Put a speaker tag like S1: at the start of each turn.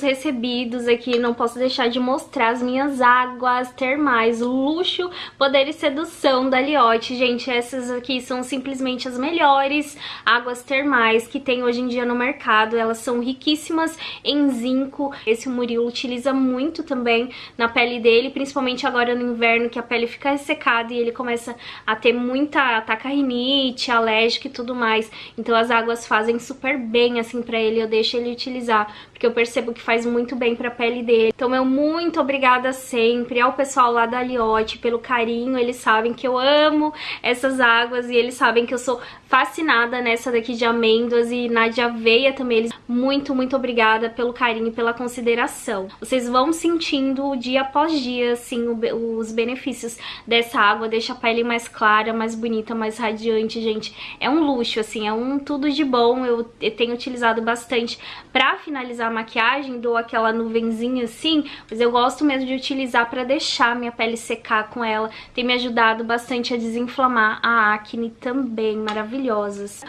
S1: recebidos aqui, não posso deixar de mostrar as minhas águas termais, luxo, poder e sedução da Liotte. Gente, essas aqui são simplesmente as melhores águas termais que tem hoje em dia no mercado. Elas são riquíssimas em zinco. Esse Murilo utiliza muito também na pele dele, principalmente agora no inverno, que a pele fica ressecada e ele começa a ter muita ataca rinite, alérgica e tudo mais. Então as águas fazem super bem assim pra ele, eu deixo ele utilizar, porque eu percebo que faz muito bem pra pele dele. Então eu muito obrigada sempre ao pessoal lá da Liotte pelo carinho, eles sabem que eu amo essas águas e eles sabem que eu sou fascinada nessa daqui de amêndoas e na de aveia também. Eles muito, muito obrigada pelo carinho e pela consideração. Vocês vão sentindo dia após dia, assim, os benefícios dessa água, deixa a pele mais clara, mais bonita, mais radiante, gente. É um luxo, assim, é um tudo de bom. Eu tenho utilizado bastante pra finalizar a maquiagem, dou aquela nuvenzinha assim, mas eu gosto mesmo de utilizar pra deixar minha pele secar com ela. Tem me ajudado bastante a desinflamar a acne também, maravilhosas.